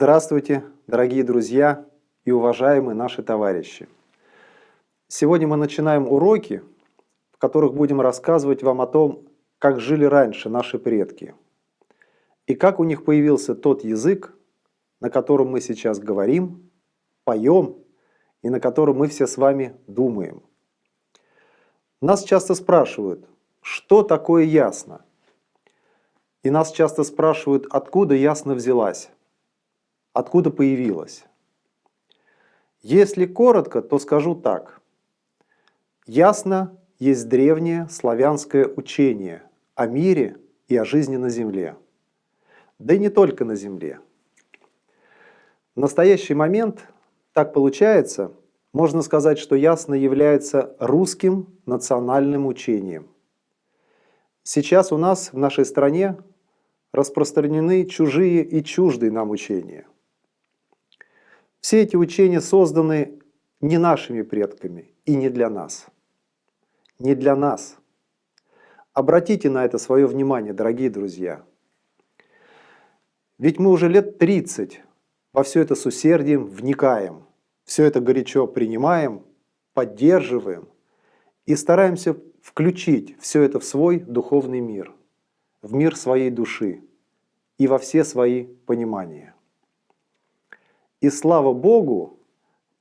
Здравствуйте, дорогие друзья и уважаемые наши товарищи! Сегодня мы начинаем уроки, в которых будем рассказывать вам о том, как жили раньше наши предки, и как у них появился тот язык, на котором мы сейчас говорим, поем и на котором мы все с вами думаем. Нас часто спрашивают, что такое ясно? И нас часто спрашивают, откуда ясно взялась откуда появилась. Если коротко, то скажу так. Ясно есть древнее славянское учение о мире и о жизни на Земле. Да и не только на Земле. В настоящий момент так получается, можно сказать, что ясно является русским национальным учением. Сейчас у нас в нашей стране распространены чужие и чуждые нам учения – все эти учения созданы не нашими предками и не для нас. Не для нас. Обратите на это свое внимание, дорогие друзья. Ведь мы уже лет 30 во все это с усердием вникаем, все это горячо принимаем, поддерживаем и стараемся включить все это в свой духовный мир, в мир своей души и во все свои понимания. И слава Богу,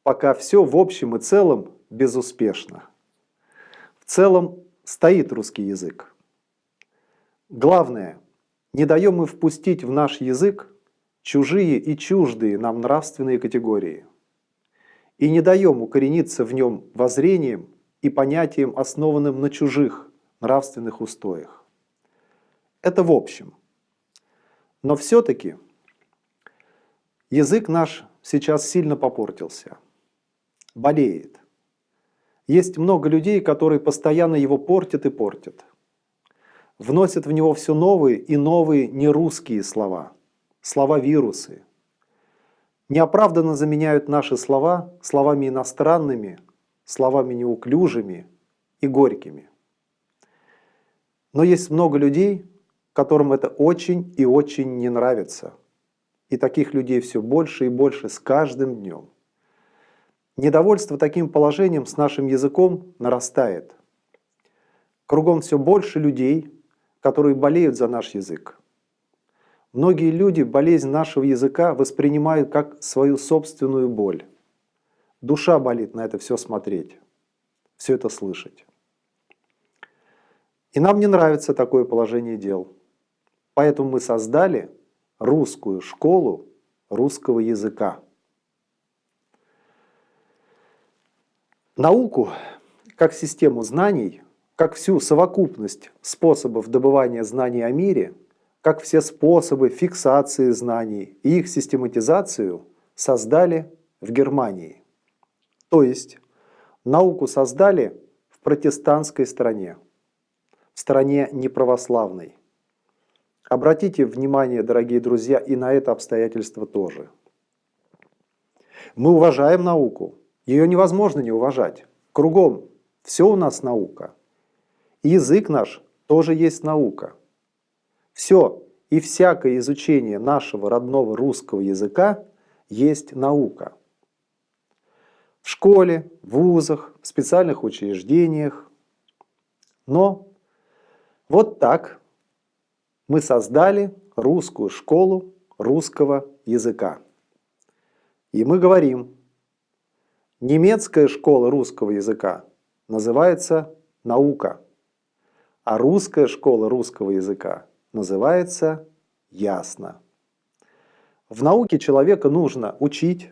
пока все в общем и целом безуспешно. В целом стоит русский язык. Главное, не даем мы впустить в наш язык чужие и чуждые нам нравственные категории. И не даем укорениться в нем воззрением и понятием, основанным на чужих нравственных устоях. Это в общем. Но все-таки Язык наш сейчас сильно попортился, болеет. Есть много людей, которые постоянно его портят и портят. Вносят в него все новые и новые нерусские слова, слова-вирусы. Неоправданно заменяют наши слова словами иностранными, словами неуклюжими и горькими. Но есть много людей, которым это очень и очень не нравится – и таких людей все больше и больше с каждым днем. Недовольство таким положением с нашим языком нарастает. Кругом все больше людей, которые болеют за наш язык. Многие люди болезнь нашего языка воспринимают как свою собственную боль. Душа болит на это все смотреть, все это слышать. И нам не нравится такое положение дел. Поэтому мы создали русскую школу русского языка. Науку как систему знаний, как всю совокупность способов добывания знаний о мире, как все способы фиксации знаний и их систематизацию создали в Германии. То есть науку создали в протестантской стране, в стране неправославной. Обратите внимание, дорогие друзья, и на это обстоятельство тоже. Мы уважаем науку, ее невозможно не уважать. Кругом все у нас наука. Язык наш тоже есть наука. Все и всякое изучение нашего родного русского языка есть наука. В школе, в вузах, в специальных учреждениях. Но вот так мы создали русскую школу русского языка. И мы говорим, немецкая школа русского языка называется наука, а русская школа русского языка называется ясно. В науке человека нужно учить,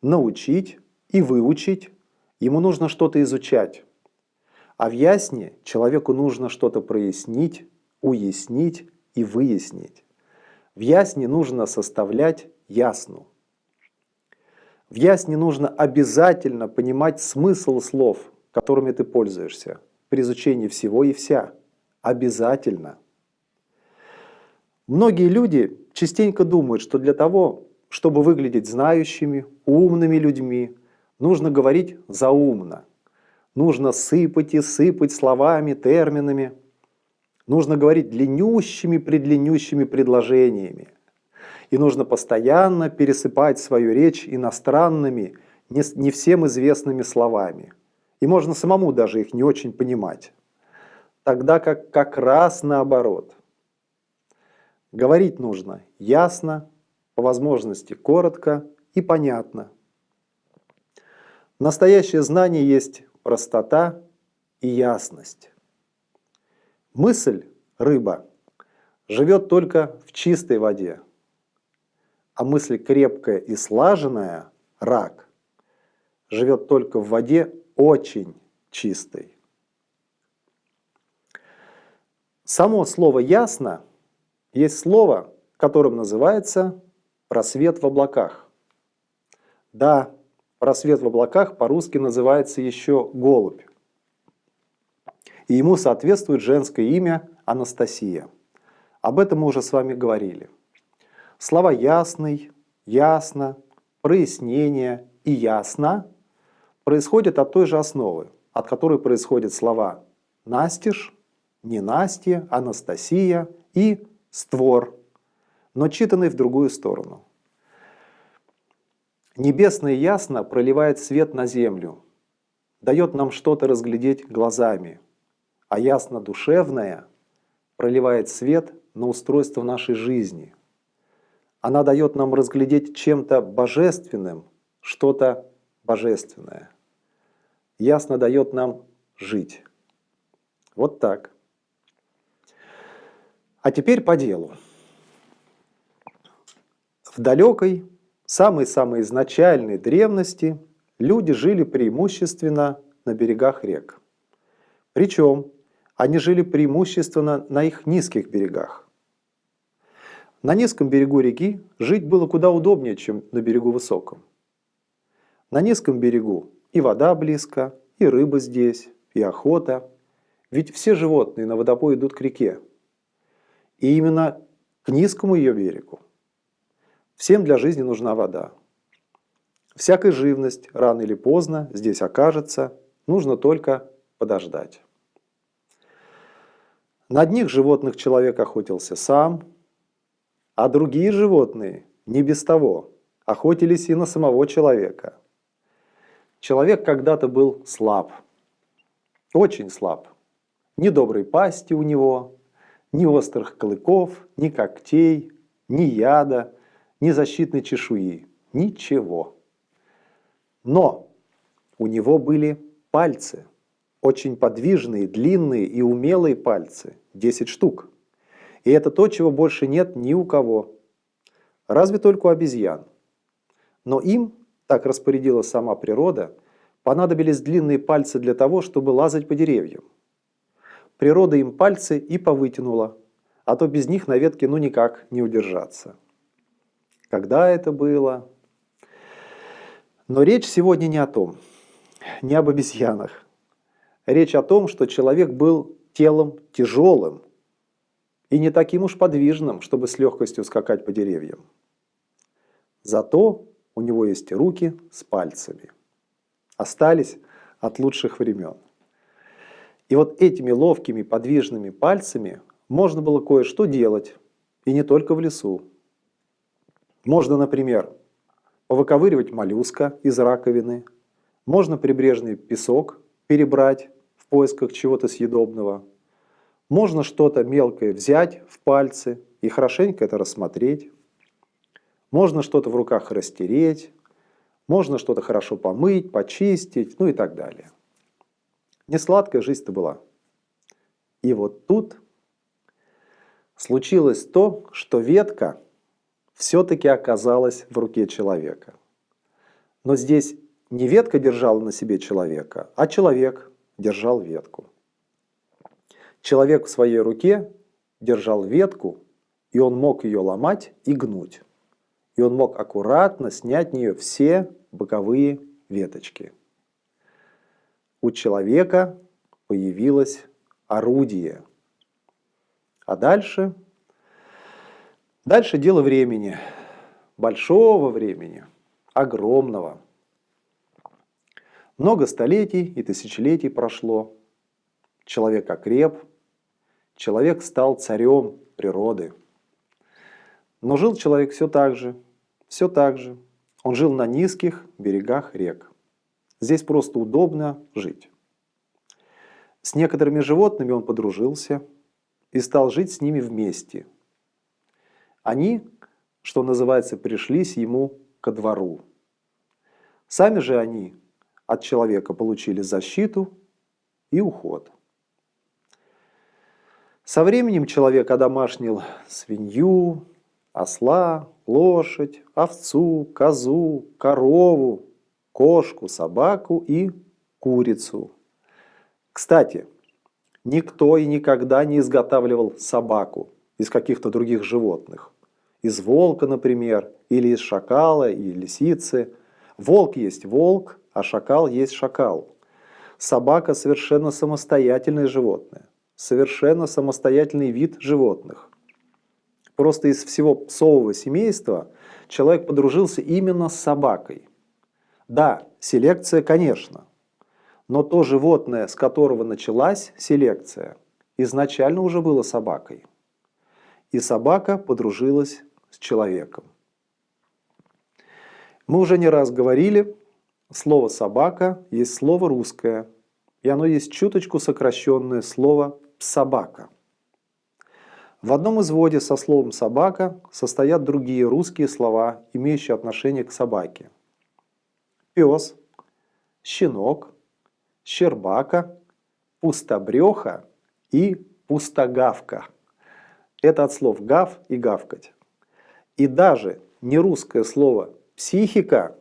научить и выучить, ему нужно что-то изучать. А в ясне человеку нужно что-то прояснить, уяснить и выяснить. В ясне нужно составлять ясну. В ясне нужно обязательно понимать смысл слов, которыми ты пользуешься при изучении всего и вся. Обязательно. Многие люди частенько думают, что для того, чтобы выглядеть знающими, умными людьми, нужно говорить заумно. Нужно сыпать и сыпать словами, терминами – Нужно говорить длиннющими-предлиннющими предложениями. И нужно постоянно пересыпать свою речь иностранными, не всем известными словами. И можно самому даже их не очень понимать. Тогда как как раз наоборот. Говорить нужно ясно, по возможности коротко и понятно. Настоящее знание есть простота и ясность. Мысль, рыба, живет только в чистой воде, а мысль крепкая и слаженная, рак, живет только в воде очень чистой. Само слово «ясно» есть слово, которым называется просвет в облаках. Да, просвет в облаках по-русски называется еще голубь. И ему соответствует женское имя Анастасия. Об этом мы уже с вами говорили. Слова «ясный», «ясно», «прояснение» и «ясно» происходят от той же основы, от которой происходят слова «настиж», «ненастье», «анастасия» и «створ», но читанный в другую сторону. Небесное ясно проливает свет на землю, дает нам что-то разглядеть глазами, а ясно душевное проливает свет на устройство нашей жизни. Она дает нам разглядеть чем-то божественным что-то божественное. Ясно дает нам жить. Вот так. А теперь по делу. В далекой, самой-самой изначальной древности люди жили преимущественно на берегах рек. Причем они жили преимущественно на их низких берегах. На низком берегу реки жить было куда удобнее, чем на берегу высоком. На низком берегу и вода близко, и рыба здесь, и охота. Ведь все животные на водопой идут к реке. И именно к низкому ее берегу Всем для жизни нужна вода. Всякая живность рано или поздно здесь окажется, нужно только подождать. На одних животных человек охотился сам, а другие животные не без того охотились и на самого человека. Человек когда-то был слаб, очень слаб. Ни доброй пасти у него, ни острых клыков, ни когтей, ни яда – ни защитной чешуи, ничего. Но у него были пальцы, очень подвижные, длинные и умелые пальцы, 10 штук. И это то, чего больше нет ни у кого, разве только у обезьян. Но им, так распорядила сама природа, понадобились длинные пальцы для того, чтобы лазать по деревьям. Природа им пальцы и повытянула, а то без них на ветке ну никак не удержаться когда это было. Но речь сегодня не о том, не об обезьянах. Речь о том, что человек был телом тяжелым и не таким уж подвижным, чтобы с легкостью скакать по деревьям. Зато у него есть руки с пальцами. Остались от лучших времен. И вот этими ловкими подвижными пальцами можно было кое-что делать, и не только в лесу. Можно, например, повыковыривать моллюска из раковины, можно прибрежный песок перебрать поисках чего-то съедобного, можно что-то мелкое взять в пальцы и хорошенько это рассмотреть, можно что-то в руках растереть, можно что-то хорошо помыть, почистить, ну и так далее. Не сладкая жизнь-то была. И вот тут случилось то, что ветка – все-таки оказалась в руке человека. Но здесь не ветка держала на себе человека, а человек держал ветку. Человек в своей руке держал ветку, и он мог ее ломать и гнуть. И он мог аккуратно снять нее все боковые веточки. У человека появилось орудие. А дальше Дальше дело времени, большого времени, огромного. Много столетий и тысячелетий прошло. Человек окреп, человек стал царем природы. Но жил человек все так же, все так же. Он жил на низких берегах рек. Здесь просто удобно жить. С некоторыми животными он подружился и стал жить с ними вместе. Они, что называется, пришлись ему ко двору. Сами же они от человека получили защиту и уход. Со временем человек одомашнил свинью, осла, лошадь, овцу, козу, корову, кошку, собаку и курицу. Кстати, никто и никогда не изготавливал собаку из каких-то других животных. Из волка, например, или из шакала, и лисицы. Волк есть волк, а шакал есть шакал. Собака совершенно самостоятельное животное, совершенно самостоятельный вид животных. Просто из всего псового семейства человек подружился именно с собакой. Да, селекция, конечно, но то животное, с которого началась селекция, изначально уже было собакой. И собака подружилась с человеком. Мы уже не раз говорили, слово «собака» есть слово русское, и оно есть чуточку сокращенное слово «собака». В одном изводе со словом «собака» состоят другие русские слова, имеющие отношение к собаке. Пес, щенок, щербака, пустобреха и пустогавка. Это от слов «гав» и «гавкать». И даже нерусское слово Психика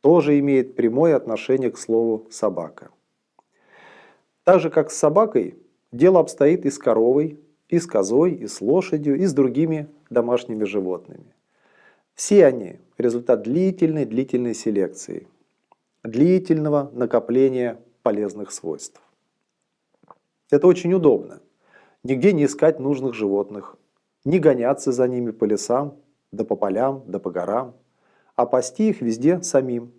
тоже имеет прямое отношение к слову «собака». Так же, как с собакой, дело обстоит и с коровой, и с козой, и с лошадью, и с другими домашними животными. Все они – результат длительной-длительной селекции, длительного накопления полезных свойств. Это очень удобно. Нигде не искать нужных животных, не гоняться за ними по лесам, да по полям, да по горам – а пасти их везде самим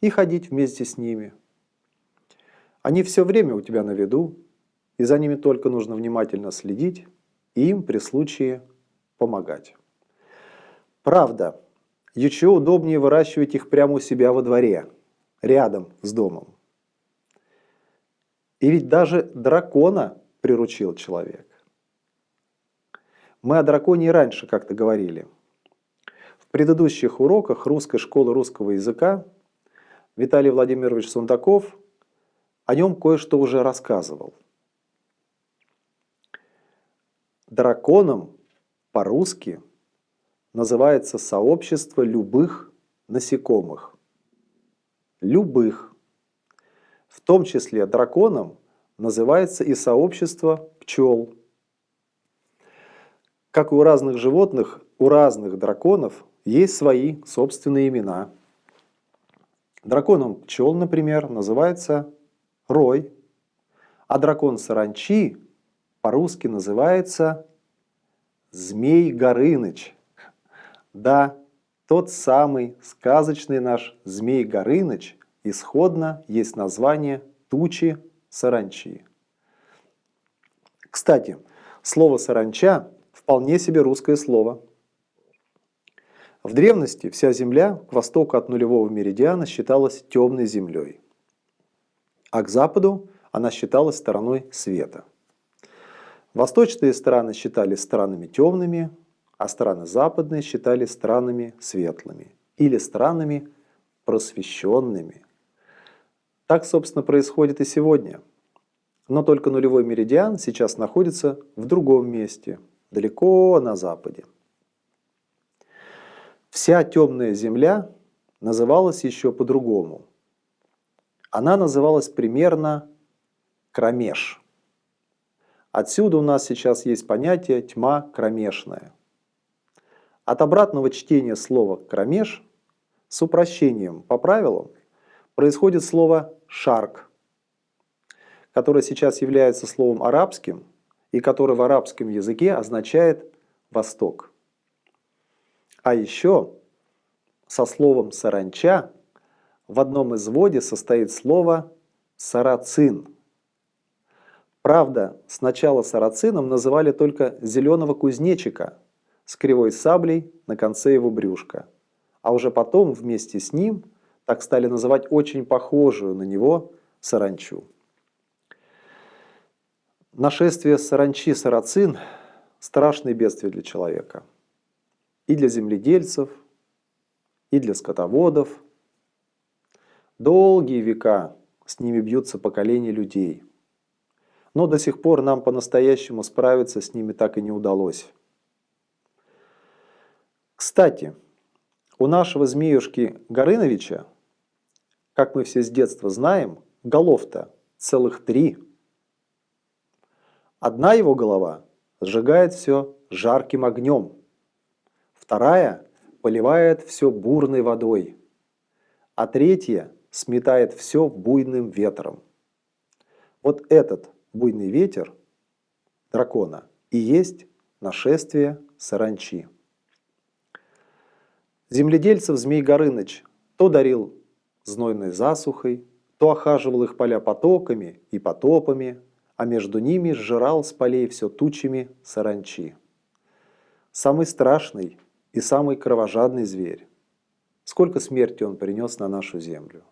и ходить вместе с ними. Они все время у тебя на виду, и за ними только нужно внимательно следить и им при случае помогать. Правда, еще удобнее выращивать их прямо у себя во дворе, рядом с домом. И ведь даже дракона приручил человек. Мы о драконе и раньше как-то говорили – предыдущих уроках русской школы русского языка Виталий Владимирович Сундаков о нем кое-что уже рассказывал. Драконом по-русски называется сообщество любых насекомых. Любых. В том числе драконом называется и сообщество пчел. Как и у разных животных, у разных драконов есть свои собственные имена. Драконом пчел, например, называется Рой, а дракон саранчи по-русски называется Змей Горыныч. Да, тот самый сказочный наш Змей Горыныч исходно есть название тучи саранчи. Кстати, слово «саранча» вполне себе русское слово – в древности вся Земля к востоку от нулевого меридиана считалась темной землей, а к западу она считалась стороной света. Восточные страны считали странами темными, а страны западные считали странами светлыми или странами просвещенными. Так, собственно, происходит и сегодня. Но только нулевой меридиан сейчас находится в другом месте, далеко на западе. Вся темная земля называлась еще по-другому. Она называлась примерно кромеш. Отсюда у нас сейчас есть понятие тьма кромешная. От обратного чтения слова кромеш с упрощением по правилам происходит слово шарк, которое сейчас является словом арабским и которое в арабском языке означает «восток». А еще со словом «саранча» в одном изводе состоит слово «сарацин». Правда, сначала сарацином называли только зеленого кузнечика, с кривой саблей на конце его брюшка. А уже потом вместе с ним так стали называть очень похожую на него саранчу. Нашествие саранчи-сарацин – страшное бедствие для человека. И для земледельцев, и для скотоводов. Долгие века с ними бьются поколения людей. Но до сих пор нам по-настоящему справиться с ними так и не удалось. Кстати, у нашего змеюшки Горыновича, как мы все с детства знаем, голов-то целых три. Одна его голова сжигает все жарким огнем, вторая поливает все бурной водой, а третья сметает все буйным ветром. Вот этот буйный ветер дракона и есть нашествие саранчи. Земледельцев Змей Горыныч то дарил знойной засухой, то охаживал их поля потоками и потопами, а между ними сжирал с полей все тучами саранчи. Самый страшный и самый кровожадный зверь. Сколько смерти он принес на нашу землю.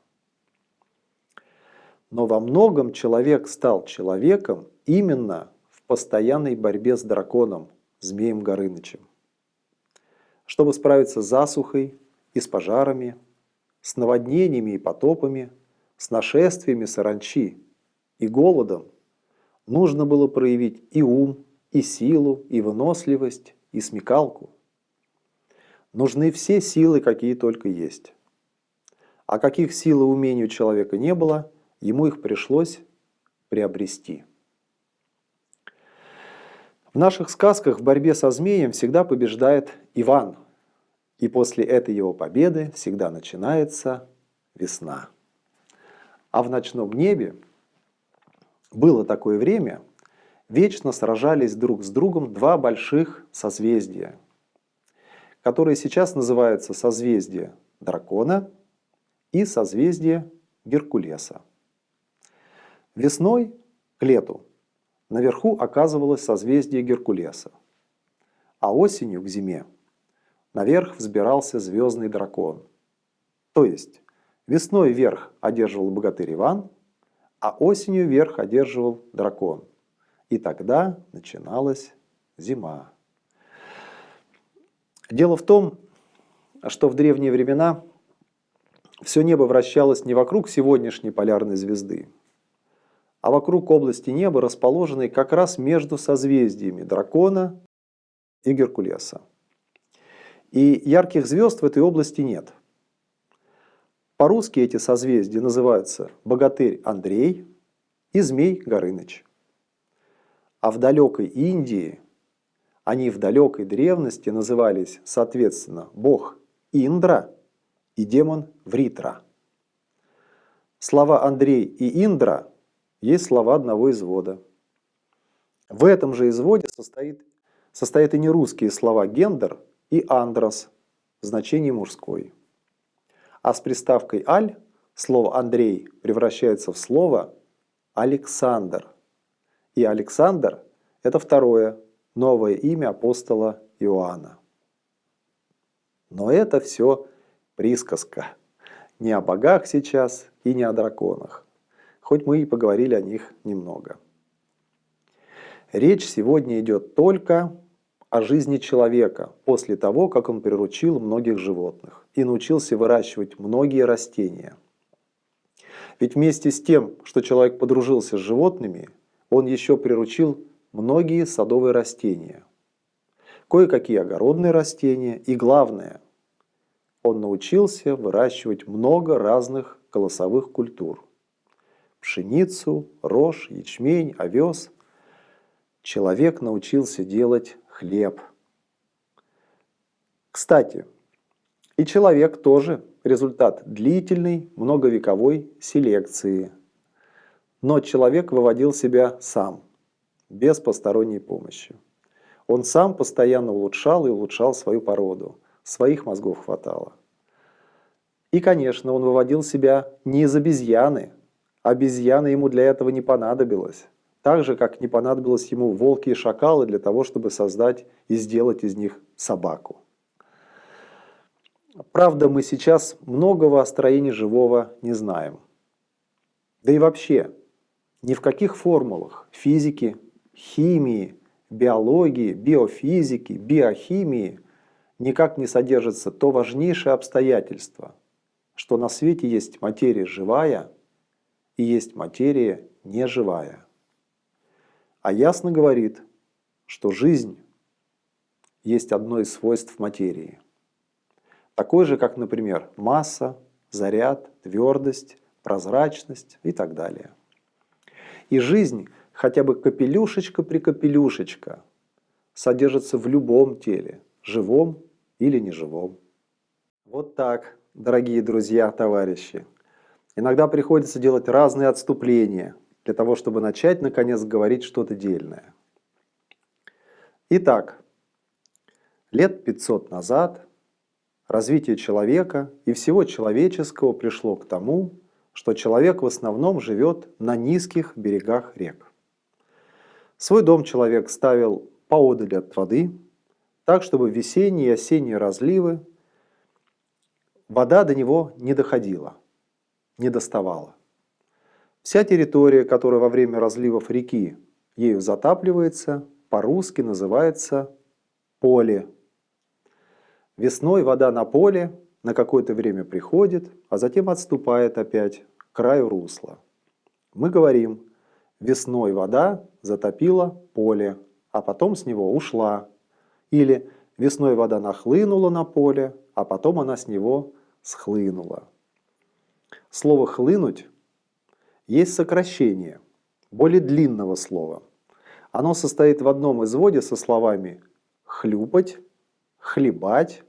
Но во многом человек стал человеком именно в постоянной борьбе с драконом, змеем Горынычем. Чтобы справиться с засухой и с пожарами, с наводнениями и потопами, с нашествиями саранчи и голодом, нужно было проявить и ум, и силу, и выносливость, и смекалку. Нужны все силы, какие только есть. А каких сил и умений у человека не было, ему их пришлось приобрести. В наших сказках в борьбе со змеем всегда побеждает Иван. И после этой его победы всегда начинается весна. А в ночном небе было такое время, вечно сражались друг с другом два больших созвездия, которые сейчас называются созвездие дракона и созвездие Геркулеса. Весной, к лету, наверху оказывалось созвездие Геркулеса, а осенью, к зиме, наверх взбирался звездный дракон. То есть весной верх одерживал богатырь Иван, а осенью верх одерживал дракон. И тогда начиналась зима. Дело в том, что в древние времена все небо вращалось не вокруг сегодняшней полярной звезды, а вокруг области неба, расположенной как раз между созвездиями Дракона и Геркулеса. И ярких звезд в этой области нет. По-русски эти созвездия называются Богатырь Андрей и Змей Горыныч. А в далекой Индии они в далекой древности назывались, соответственно, бог Индра и демон Вритра. Слова Андрей и Индра есть слова одного извода. В этом же изводе состоит, состоят и нерусские слова «гендер» и «андрос» в значении «мужской». А с приставкой «аль» слово «Андрей» превращается в слово «Александр». И Александр – это второе, новое имя апостола Иоанна. Но это все присказка. Не о богах сейчас и не о драконах хоть мы и поговорили о них немного. Речь сегодня идет только о жизни человека после того, как он приручил многих животных и научился выращивать многие растения. Ведь вместе с тем, что человек подружился с животными, он еще приручил многие садовые растения, кое-какие огородные растения и главное, он научился выращивать много разных колосовых культур – пшеницу, рожь, ячмень, овес. Человек научился делать хлеб. Кстати, и человек тоже результат длительной, многовековой селекции. Но человек выводил себя сам, без посторонней помощи. Он сам постоянно улучшал и улучшал свою породу. Своих мозгов хватало. И, конечно, он выводил себя не из обезьяны, Обезьяна ему для этого не понадобилась. Так же, как не понадобилось ему волки и шакалы для того, чтобы создать и сделать из них собаку. Правда, мы сейчас многого о строении живого не знаем. Да и вообще, ни в каких формулах физики, химии, биологии, биофизики, биохимии никак не содержится то важнейшее обстоятельство, что на свете есть материя живая и есть материя неживая. А ясно говорит, что жизнь есть одно из свойств материи. Такое же, как, например, масса, заряд, твердость, прозрачность и так далее. И жизнь, хотя бы капелюшечка при капелюшечка, содержится в любом теле, живом или неживом. Вот так, дорогие друзья, товарищи. Иногда приходится делать разные отступления для того, чтобы начать, наконец, говорить что-то дельное. Итак, лет 500 назад развитие человека и всего человеческого пришло к тому, что человек в основном живет на низких берегах рек. Свой дом человек ставил поодаль от воды, так, чтобы весенние и осенние разливы вода до него не доходила, не доставала. Вся территория, которая во время разливов реки ею затапливается, по-русски называется поле. Весной вода на поле на какое-то время приходит, а затем отступает опять к краю русла. Мы говорим, весной вода затопила поле, а потом с него ушла. Или весной вода нахлынула на поле, а потом она с него схлынула. Слово «хлынуть» есть сокращение более длинного слова. Оно состоит в одном изводе со словами «хлюпать», хлебать,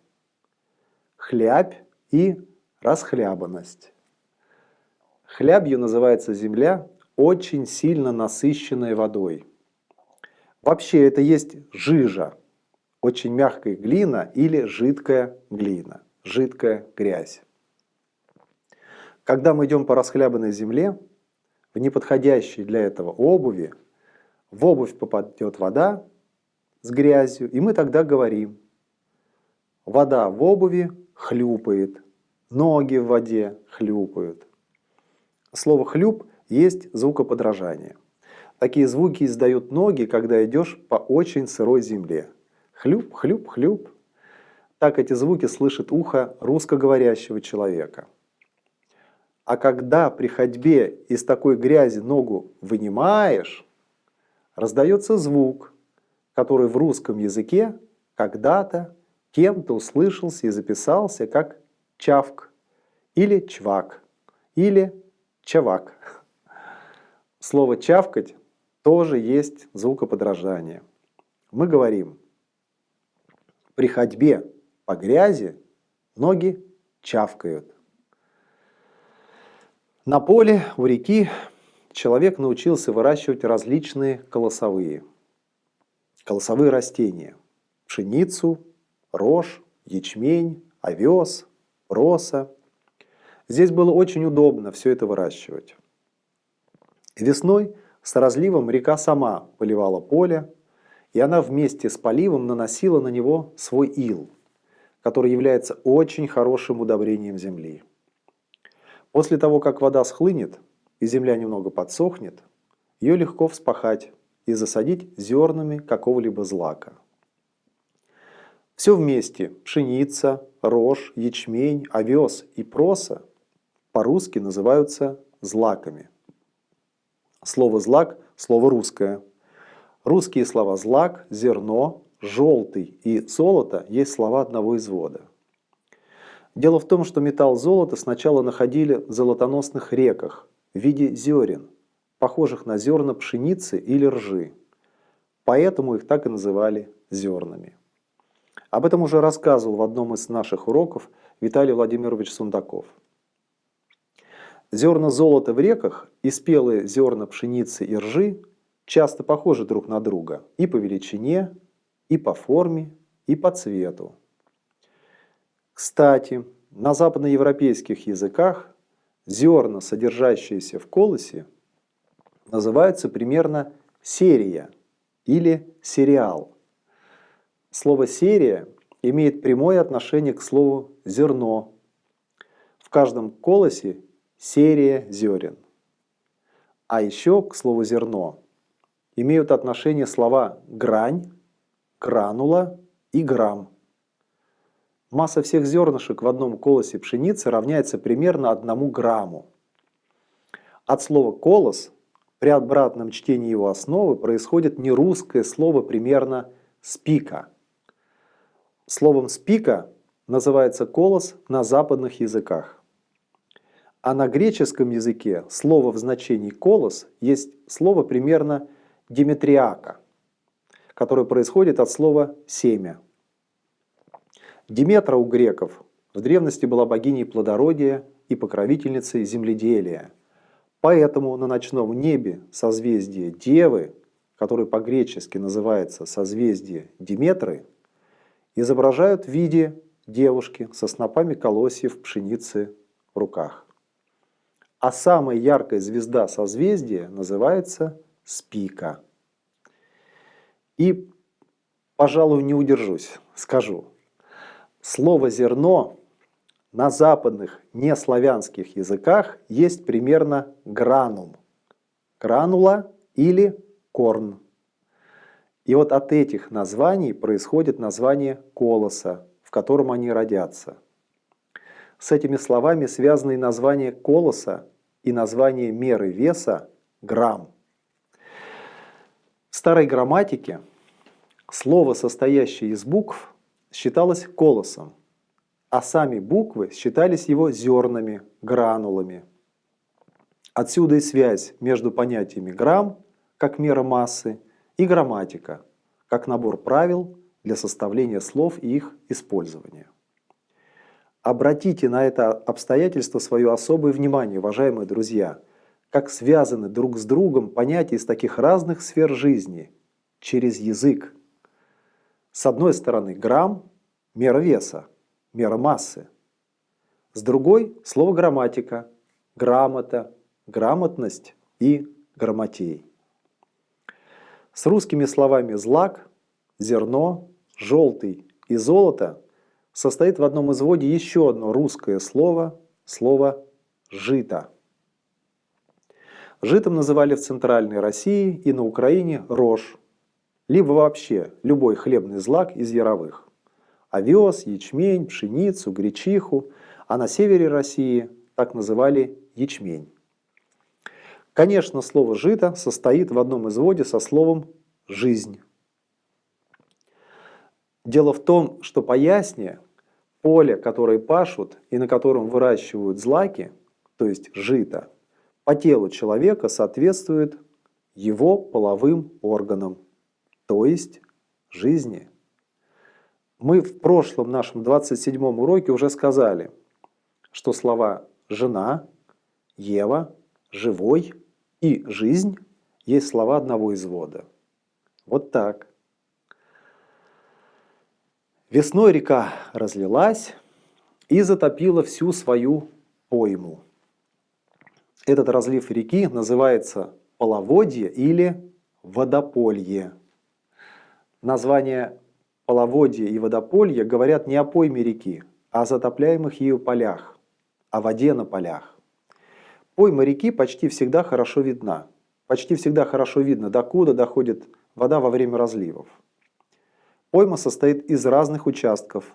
хлябь и расхлябанность. Хлябью называется земля, очень сильно насыщенная водой. Вообще это есть жижа, очень мягкая глина или жидкая глина, жидкая грязь. Когда мы идем по расхлябанной земле, в неподходящей для этого обуви, в обувь попадет вода с грязью, и мы тогда говорим, Вода в обуви хлюпает, ноги в воде хлюпают. Слово «хлюп» есть звукоподражание. Такие звуки издают ноги, когда идешь по очень сырой земле. Хлюп, хлюп, хлюп. Так эти звуки слышит ухо русскоговорящего человека. А когда при ходьбе из такой грязи ногу вынимаешь, раздается звук, который в русском языке когда-то кем-то услышался и записался как чавк или чвак или чавак. Слово чавкать тоже есть звукоподражание. Мы говорим, при ходьбе по грязи ноги чавкают. На поле у реки человек научился выращивать различные колосовые, колосовые растения, пшеницу, рожь, ячмень, овес, проса. Здесь было очень удобно все это выращивать. Весной с разливом река сама поливала поле, и она вместе с поливом наносила на него свой ил, который является очень хорошим удобрением земли. После того, как вода схлынет и земля немного подсохнет, ее легко вспахать и засадить зернами какого-либо злака – все вместе – пшеница, рожь, ячмень, овес и проса – по-русски называются злаками. Слово «злак» – слово русское. Русские слова «злак», «зерно», «желтый» и «золото» есть слова одного извода. Дело в том, что металл золота сначала находили в золотоносных реках в виде зерен, похожих на зерна пшеницы или ржи. Поэтому их так и называли зернами. Об этом уже рассказывал в одном из наших уроков Виталий Владимирович Сундаков. Зерна золота в реках и спелые зерна пшеницы и ржи часто похожи друг на друга и по величине, и по форме, и по цвету. Кстати, на западноевропейских языках зерна, содержащиеся в колосе, называются примерно серия или сериал. Слово «серия» имеет прямое отношение к слову «зерно». В каждом колосе серия зерен. А еще к слову «зерно» имеют отношение слова «грань», «гранула» и «грамм». Масса всех зернышек в одном колосе пшеницы равняется примерно одному грамму. От слова «колос» при обратном чтении его основы происходит нерусское слово примерно «спика». Словом «спика» называется колос на западных языках. А на греческом языке слово в значении «колос» есть слово примерно «диметриака», которое происходит от слова «семя». Диметра у греков в древности была богиней плодородия и покровительницей земледелия. Поэтому на ночном небе созвездие Девы, которое по-гречески называется созвездие Диметры, изображают в виде девушки со снопами колосьев пшеницы в руках. А самая яркая звезда созвездия называется Спика. И, пожалуй, не удержусь, скажу – Слово «зерно» на западных неславянских языках есть примерно гранум. Гранула или корн. И вот от этих названий происходит название колоса, в котором они родятся. С этими словами связаны и название колоса и название меры веса грамм. В старой грамматике слово, состоящее из букв, считалось колосом, а сами буквы считались его зернами, гранулами. Отсюда и связь между понятиями грамм, как мера массы, и грамматика, как набор правил для составления слов и их использования. Обратите на это обстоятельство свое особое внимание, уважаемые друзья, как связаны друг с другом понятия из таких разных сфер жизни через язык, с одной стороны грамм – мера веса, мера массы. С другой – слово грамматика, грамота, грамотность и грамотей. С русскими словами «злак», «зерно», «желтый» и «золото» состоит в одном изводе еще одно русское слово – слово «жито». Житом называли в Центральной России и на Украине рожь, либо вообще любой хлебный злак из яровых. Овес, ячмень, пшеницу, гречиху, а на севере России так называли ячмень. Конечно, слово «жито» состоит в одном изводе со словом «жизнь». Дело в том, что по ясне поле, которое пашут и на котором выращивают злаки, то есть жито, по телу человека соответствует его половым органам то есть жизни. Мы в прошлом нашем 27 уроке уже сказали, что слова «жена», «Ева», «живой» и «жизнь» есть слова одного извода. Вот так. Весной река разлилась и затопила всю свою пойму. Этот разлив реки называется половодье или водополье. Названия половодья и водополья говорят не о пойме реки, а о затопляемых ею полях, о воде на полях. Пойма реки почти всегда хорошо видна. Почти всегда хорошо видно, докуда доходит вода во время разливов. Пойма состоит из разных участков.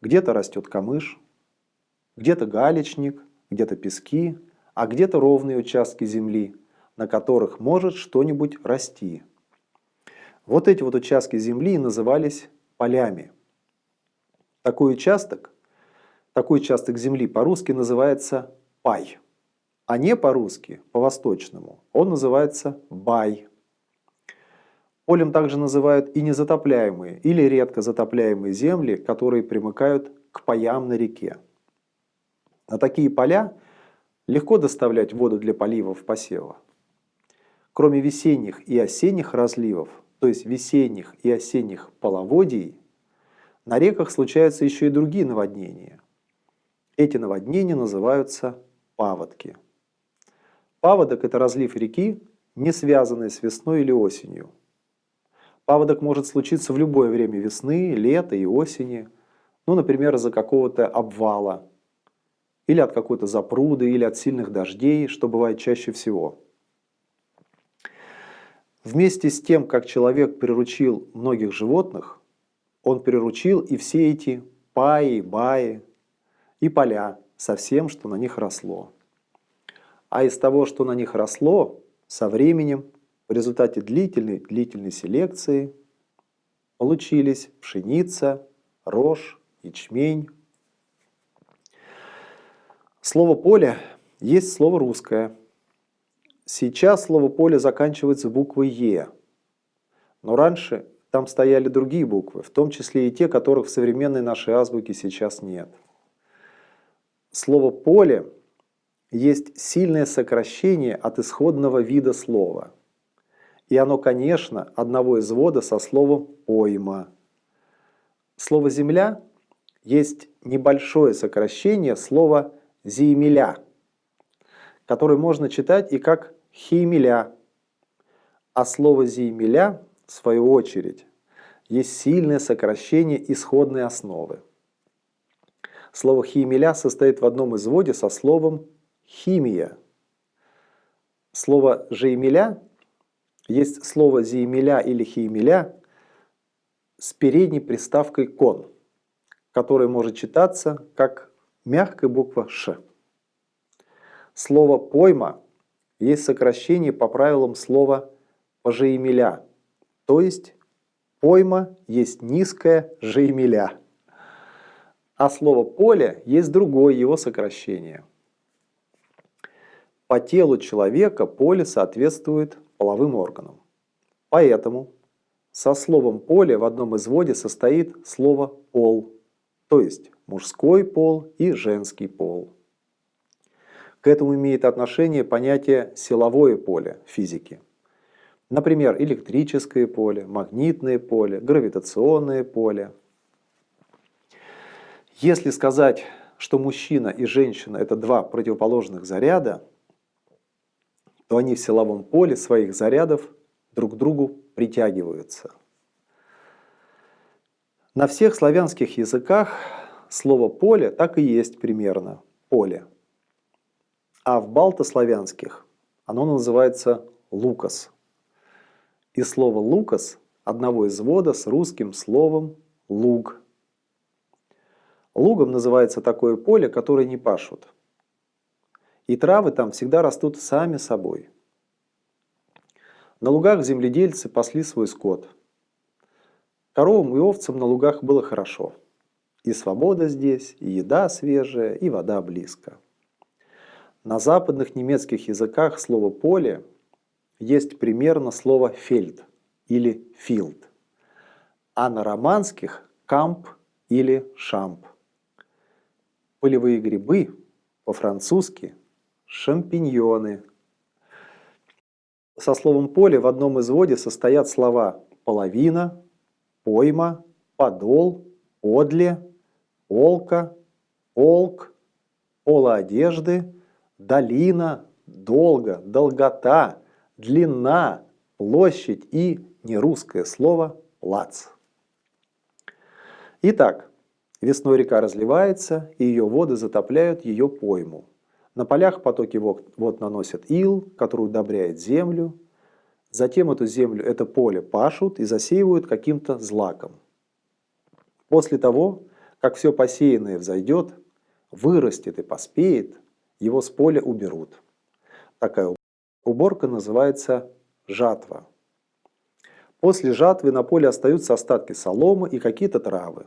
Где-то растет камыш, где-то галечник, где-то пески, а где-то ровные участки земли, на которых может что-нибудь расти. Вот эти вот участки земли назывались полями. Такой участок, такой участок земли по-русски называется пай, а не по-русски, по-восточному, он называется бай. Полем также называют и незатопляемые или редко затопляемые земли, которые примыкают к паям на реке. На такие поля легко доставлять воду для поливов посева. Кроме весенних и осенних разливов, то есть весенних и осенних половодий, на реках случаются еще и другие наводнения. Эти наводнения называются паводки. Паводок – это разлив реки не связанные с весной или осенью. Паводок может случиться в любое время весны, лета и осени, ну, например, из-за какого-то обвала, или от какой-то запруды, или от сильных дождей, что бывает чаще всего. Вместе с тем, как человек приручил многих животных, он приручил и все эти паи, баи и поля со всем, что на них росло. А из того, что на них росло, со временем, результате длительной, длительной селекции, получились пшеница, рожь, ячмень. Слово «поле» есть слово русское. Сейчас слово «поле» заканчивается буквой «е», но раньше там стояли другие буквы, в том числе и те, которых в современной нашей азбуке сейчас нет. Слово «поле» есть сильное сокращение от исходного вида слова. И оно, конечно, одного извода со словом «пойма». Слово «земля» есть небольшое сокращение слова «земеля», которое можно читать и как «хеймеля». А слово «зеймеля» в свою очередь, есть сильное сокращение исходной основы. Слово «химеля» состоит в одном изводе со словом «химия». Слово «жеймеля» есть слово «зеймеля» или «химеля» с передней приставкой «кон», которое может читаться как мягкая буква «ш». Слово «пойма» есть сокращение по правилам слова «пожеемеля», то есть пойма есть низкая жеймеля. А слово поле есть другое его сокращение. По телу человека поле соответствует половым органам. Поэтому со словом поле в одном изводе состоит слово пол, то есть мужской пол и женский пол. К этому имеет отношение понятие силовое поле физики. Например, электрическое поле, магнитное поле, гравитационное поле. Если сказать, что мужчина и женщина – это два противоположных заряда, то они в силовом поле своих зарядов друг к другу притягиваются. На всех славянских языках слово «поле» так и есть примерно – «поле». А в балтославянских оно называется «лукас» и слово «лукас» одного извода с русским словом «луг». Лугом называется такое поле, которое не пашут. И травы там всегда растут сами собой. На лугах земледельцы пасли свой скот. Коровам и овцам на лугах было хорошо. И свобода здесь, и еда свежая, и вода близко. На западных немецких языках слово «поле» есть примерно слово «фельд» или «филд», а на романских – «камп» или «шамп». Полевые грибы по-французски – шампиньоны. Со словом «поле» в одном изводе состоят слова «половина», «пойма», «подол», «подле», «полка», «полк», «пола одежды», «долина», «долго», «долгота», длина, площадь и нерусское слово «плац». Итак, весной река разливается, и ее воды затопляют ее пойму. На полях потоки вод наносят ил, который удобряет землю. Затем эту землю, это поле пашут и засеивают каким-то злаком. После того, как все посеянное взойдет, вырастет и поспеет, его с поля уберут. Такая Уборка называется жатва. После жатвы на поле остаются остатки соломы и какие-то травы.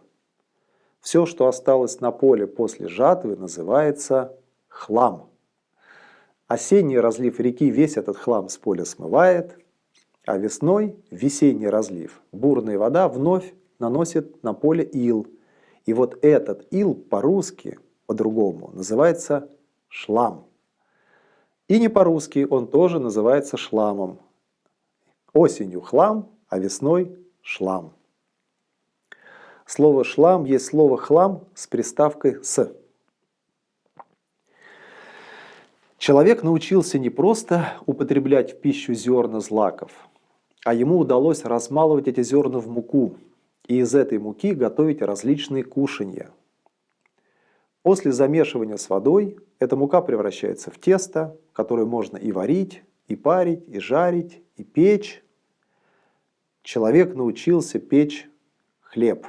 Все, что осталось на поле после жатвы, называется хлам. Осенний разлив реки весь этот хлам с поля смывает, а весной весенний разлив бурная вода вновь наносит на поле ил. И вот этот ил по-русски, по-другому, называется шлам. И не по-русски он тоже называется шламом. Осенью хлам, а весной шлам. Слово «шлам» есть слово «хлам» с приставкой «с». Человек научился не просто употреблять в пищу зерна злаков, а ему удалось размалывать эти зерна в муку и из этой муки готовить различные кушанья. После замешивания с водой эта мука превращается в тесто, которое можно и варить, и парить, и жарить, и печь. Человек научился печь хлеб.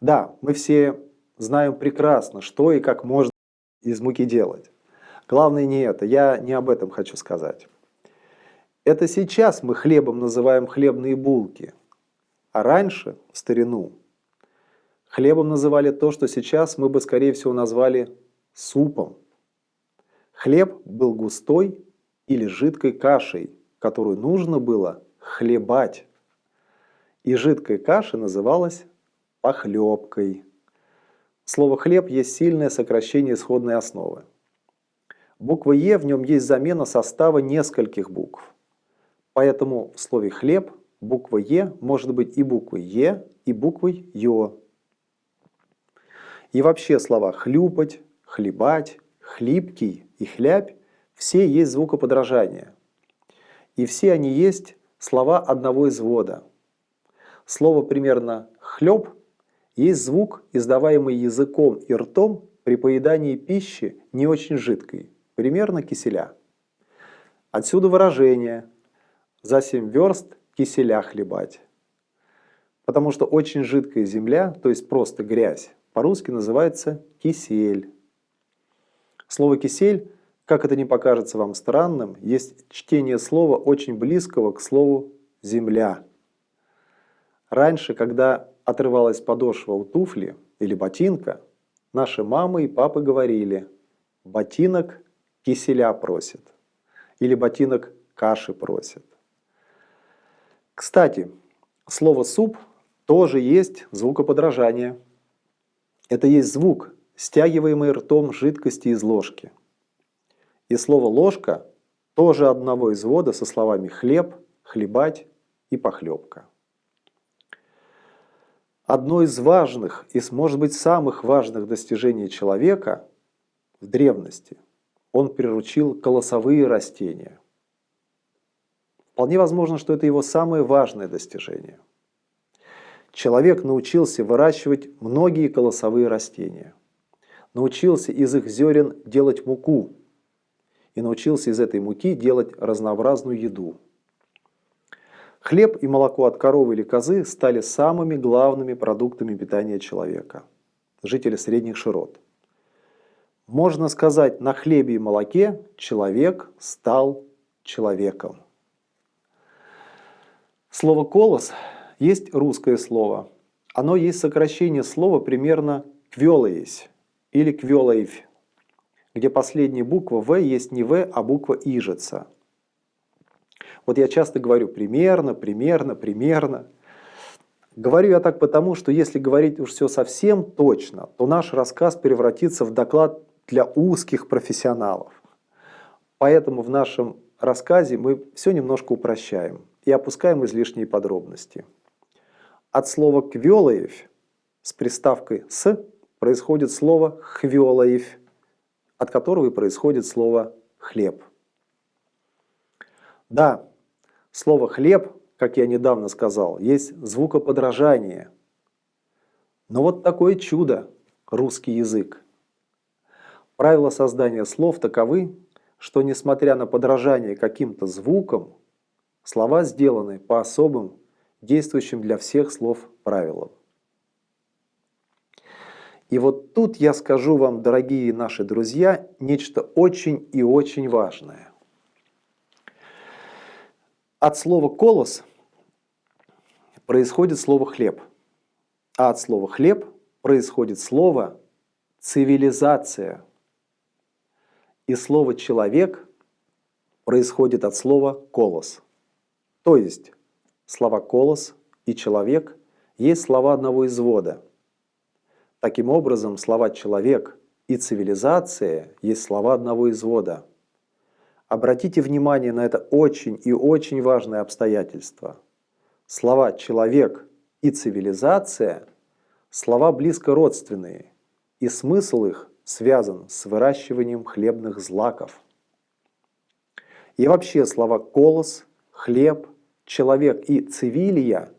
Да, мы все знаем прекрасно, что и как можно из муки делать. Главное не это, я не об этом хочу сказать. Это сейчас мы хлебом называем хлебные булки, а раньше, в старину, хлебом называли то, что сейчас мы бы, скорее всего, назвали супом. Хлеб был густой или жидкой кашей, которую нужно было хлебать. И жидкой каша называлась похлебкой. Слово «хлеб» есть сильное сокращение исходной основы. Буква «е» в нем есть замена состава нескольких букв. Поэтому в слове «хлеб» буква «е» может быть и буквой «е», и буквой «ё». И вообще слова «хлюпать», «хлебать», «хлипкий» и «хлябь» все есть звукоподражания. И все они есть слова одного извода. Слово примерно «хлеб» есть звук, издаваемый языком и ртом при поедании пищи не очень жидкой, примерно киселя. Отсюда выражение «за семь верст киселя хлебать». Потому что очень жидкая земля, то есть просто грязь, по-русски называется кисель. Слово «кисель», как это не покажется вам странным, есть чтение слова очень близкого к слову «земля». Раньше, когда отрывалась подошва у туфли или ботинка, наши мамы и папы говорили «ботинок киселя просит» или «ботинок каши просит». Кстати, слово «суп» тоже есть звукоподражание. Это есть звук, стягиваемый ртом жидкости из ложки. И слово «ложка» тоже одного извода со словами «хлеб», «хлебать» и «похлебка». Одно из важных и, может быть, самых важных достижений человека в древности – он приручил колосовые растения. Вполне возможно, что это его самое важное достижение. Человек научился выращивать многие колосовые растения, научился из их зерен делать муку и научился из этой муки делать разнообразную еду – Хлеб и молоко от коровы или козы стали самыми главными продуктами питания человека, жителя средних широт. Можно сказать, на хлебе и молоке человек стал человеком. Слово «колос» есть русское слово. Оно есть сокращение слова примерно «квелоесь» или «квелоевь», где последняя буква «в» есть не «в», а буква «ижица». Вот я часто говорю примерно, примерно, примерно. Говорю я так потому, что если говорить уж все совсем точно, то наш рассказ превратится в доклад для узких профессионалов. Поэтому в нашем рассказе мы все немножко упрощаем и опускаем излишние подробности. От слова «квелаев» с приставкой «с» происходит слово «хвелаев», от которого и происходит слово «хлеб». Да, Слово «хлеб», как я недавно сказал, есть звукоподражание. Но вот такое чудо – русский язык. Правила создания слов таковы, что несмотря на подражание каким-то звукам, слова сделаны по особым, действующим для всех слов правилам. И вот тут я скажу вам, дорогие наши друзья, нечто очень и очень важное. От слова «колос» происходит слово «хлеб», а от слова «хлеб» происходит слово «цивилизация». И слово «человек» происходит от слова «колос». То есть слова «колос» и «человек» есть слова одного извода. Таким образом, слова «человек» и «цивилизация» есть слова одного извода – Обратите внимание на это очень и очень важное обстоятельство. Слова «человек» и «цивилизация» – слова близко родственные, и смысл их связан с выращиванием хлебных злаков. И вообще слова «колос», «хлеб», «человек» и «цивилия»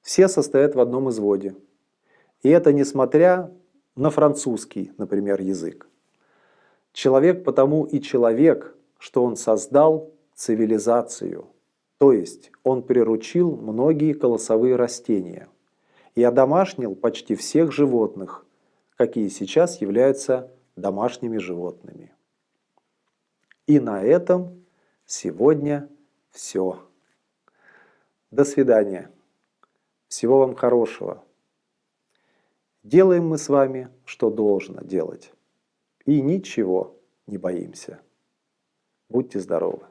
все состоят в одном изводе. И это несмотря на французский, например, язык. Человек потому и человек, что он создал цивилизацию, то есть он приручил многие колосовые растения и одомашнил почти всех животных, какие сейчас являются домашними животными. И на этом сегодня все. До свидания. Всего вам хорошего. Делаем мы с вами, что должно делать. И ничего не боимся. Будьте здоровы.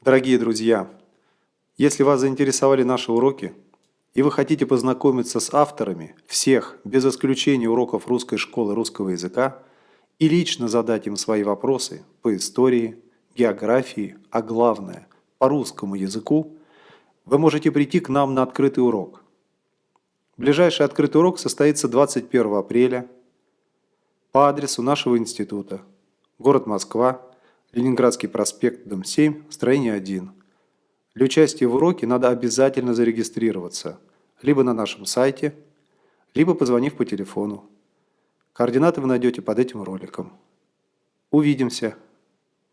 Дорогие друзья, если вас заинтересовали наши уроки, и вы хотите познакомиться с авторами всех, без исключения уроков русской школы русского языка, и лично задать им свои вопросы по истории, географии, а главное, по русскому языку, вы можете прийти к нам на открытый урок. Ближайший открытый урок состоится 21 апреля по адресу нашего института. Город Москва, Ленинградский проспект, дом 7, строение 1. Для участия в уроке надо обязательно зарегистрироваться либо на нашем сайте, либо позвонив по телефону. Координаты вы найдете под этим роликом. Увидимся.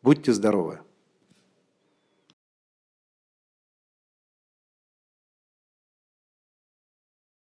Будьте здоровы!